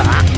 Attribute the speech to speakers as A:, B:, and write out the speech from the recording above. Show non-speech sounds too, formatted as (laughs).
A: Ah! (laughs)